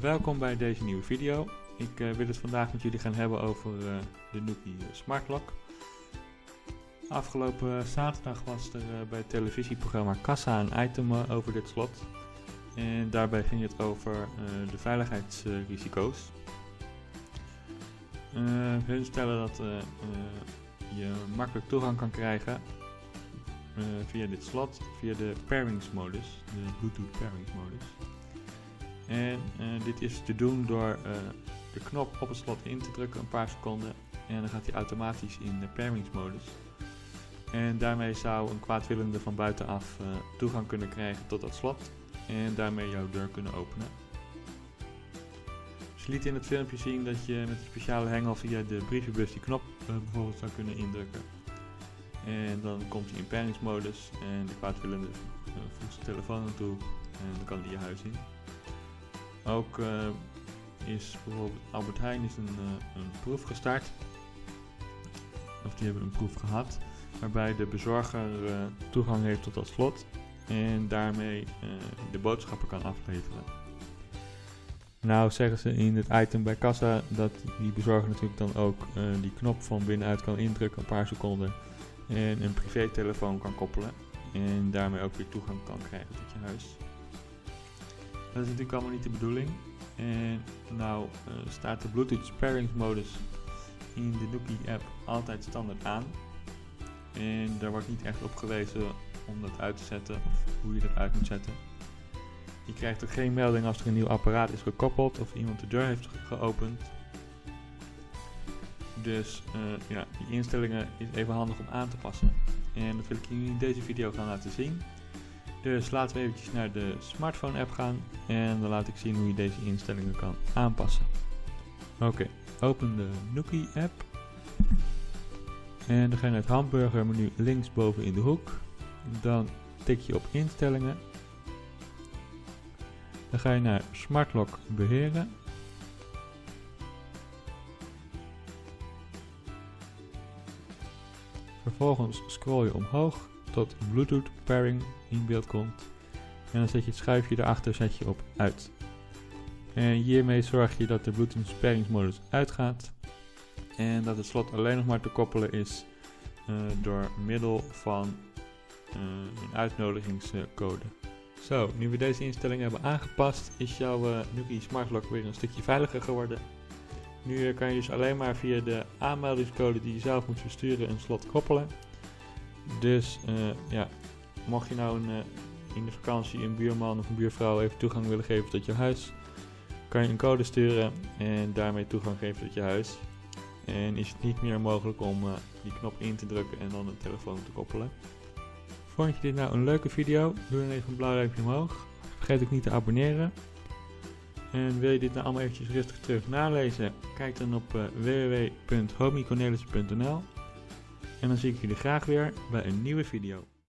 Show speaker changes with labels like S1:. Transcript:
S1: welkom bij deze nieuwe video. Ik uh, wil het vandaag met jullie gaan hebben over uh, de Nuki Smart Lock. Afgelopen zaterdag was er bij het televisieprogramma Kassa een item over dit slot. En daarbij ging het over de veiligheidsrisico's. hun stellen dat je makkelijk toegang kan krijgen via dit slot, via de pairingsmodus, de Bluetooth pairingsmodus. En uh, dit is te doen door uh, de knop op het slot in te drukken een paar seconden. En dan gaat hij automatisch in de pairingsmodus. En daarmee zou een kwaadwillende van buitenaf uh, toegang kunnen krijgen tot dat slot. En daarmee jouw deur kunnen openen. Dus je liet in het filmpje zien dat je met een speciale hengel via de brievenbus die knop bijvoorbeeld zou kunnen indrukken. En dan komt hij in pairingsmodus en de kwaadwillende voegt zijn telefoon naartoe en dan kan hij je huis in. Ook uh, is bijvoorbeeld Albert Heijn is een, uh, een proef gestart. Of die hebben een proef gehad. Waarbij de bezorger uh, toegang heeft tot dat slot. En daarmee de boodschappen kan afleveren. Nou zeggen ze in het item bij kassa dat die bezorger natuurlijk dan ook die knop van binnenuit kan indrukken een paar seconden. En een privételefoon kan koppelen. En daarmee ook weer toegang kan krijgen tot je huis. Dat is natuurlijk allemaal niet de bedoeling. En nou uh, staat de Bluetooth sparingsmodus in de Nuki app altijd standaard aan. En daar wordt niet echt op gewezen om dat uit te zetten of hoe je dat uit moet zetten. Je krijgt ook geen melding als er een nieuw apparaat is gekoppeld of iemand de deur heeft geopend. Dus uh, ja, die instellingen is even handig om aan te passen. En dat wil ik jullie in deze video gaan laten zien. Dus laten we eventjes naar de smartphone app gaan en dan laat ik zien hoe je deze instellingen kan aanpassen. Oké, open de Nuki app. En dan ga je naar het hamburger menu linksboven in de hoek. Dan tik je op instellingen. Dan ga je naar Smart Lock beheren. Vervolgens scroll je omhoog tot Bluetooth pairing in beeld komt. En dan zet je het schuifje erachter zet je op uit. En hiermee zorg je dat de Bluetooth pairingsmodus uitgaat. En dat het slot alleen nog maar te koppelen is uh, door middel van uh, een uitnodigingscode. Zo, nu we deze instellingen hebben aangepast, is jouw uh, Nuki Smart Lock weer een stukje veiliger geworden. Nu kan je dus alleen maar via de aanmeldingscode die je zelf moet versturen een slot koppelen. Dus uh, ja, mocht je nou een, uh, in de vakantie een buurman of een buurvrouw even toegang willen geven tot je huis, kan je een code sturen en daarmee toegang geven tot je huis. En is het niet meer mogelijk om uh, die knop in te drukken en dan de telefoon te koppelen. Vond je dit nou een leuke video? Doe dan even een blauw duimpje omhoog. Vergeet ook niet te abonneren. En wil je dit nou allemaal eventjes rustig terug nalezen? Kijk dan op uh, en dan zie ik jullie graag weer bij een nieuwe video.